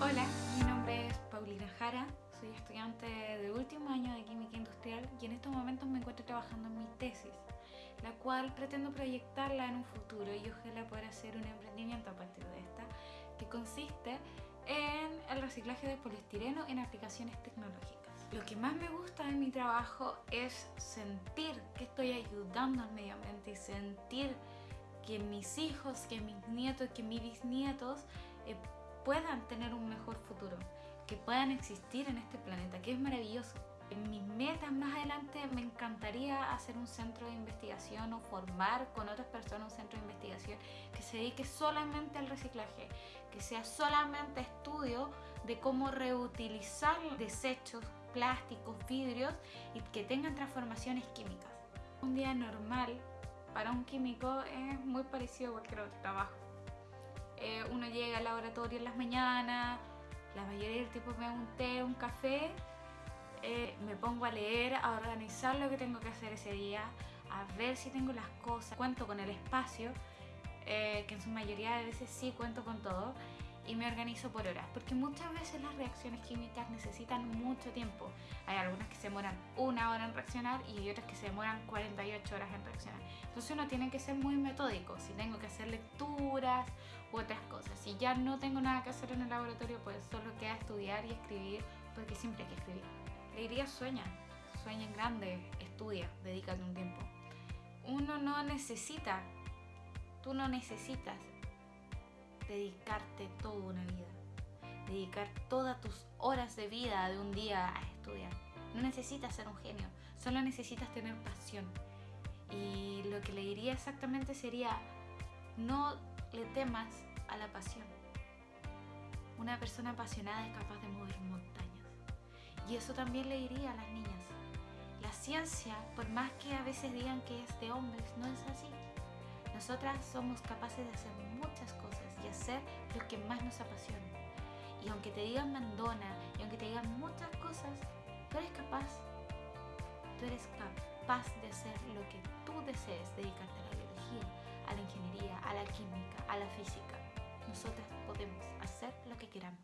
Hola, mi nombre es Paulina Jara, soy estudiante de último año de Química Industrial y en estos momentos me encuentro trabajando en mi tesis, la cual pretendo proyectarla en un futuro y ojalá poder hacer un emprendimiento a partir de esta, que consiste en el reciclaje de poliestireno en aplicaciones tecnológicas. Lo que más me gusta de mi trabajo es sentir que estoy ayudando al medio ambiente y sentir que mis hijos, que mis nietos, que mis bisnietos eh, puedan tener un mejor futuro, que puedan existir en este planeta, que es maravilloso. En mis metas más adelante me encantaría hacer un centro de investigación o formar con otras personas un centro de investigación que se dedique solamente al reciclaje, que sea solamente estudio de cómo reutilizar desechos, plásticos, vidrios y que tengan transformaciones químicas. Un día normal para un químico es muy parecido a cualquier otro trabajo. Eh, uno llega al laboratorio en las mañanas, la mayoría del tiempo me da un té, un café, eh, me pongo a leer, a organizar lo que tengo que hacer ese día, a ver si tengo las cosas, cuento con el espacio, eh, que en su mayoría de veces sí cuento con todo, y me organizo por horas, porque muchas veces las reacciones químicas necesitan mucho tiempo. Hay algunas que se demoran una hora en reaccionar y hay otras que se demoran 48 horas en reaccionar. Entonces uno tiene que ser muy metódico, si tengo que hacer lecturas u otras cosas. Si ya no tengo nada que hacer en el laboratorio, pues solo queda estudiar y escribir, porque siempre hay que escribir. Le diría sueña, sueña en grande, estudia, dedícate un tiempo. Uno no necesita, tú no necesitas dedicarte toda una vida, dedicar todas tus horas de vida de un día a estudiar. No necesitas ser un genio, solo necesitas tener pasión. Y lo que le diría exactamente sería, no le temas a la pasión. Una persona apasionada es capaz de mover montañas. Y eso también le diría a las niñas. La ciencia, por más que a veces digan que es de hombres, no es así. Nosotras somos capaces de hacer muchas cosas hacer que más nos apasiona. Y aunque te digan mandona y aunque te digan muchas cosas, tú eres capaz. Tú eres capaz de hacer lo que tú desees, dedicarte a la biología, a la ingeniería, a la química, a la física. Nosotras podemos hacer lo que queramos.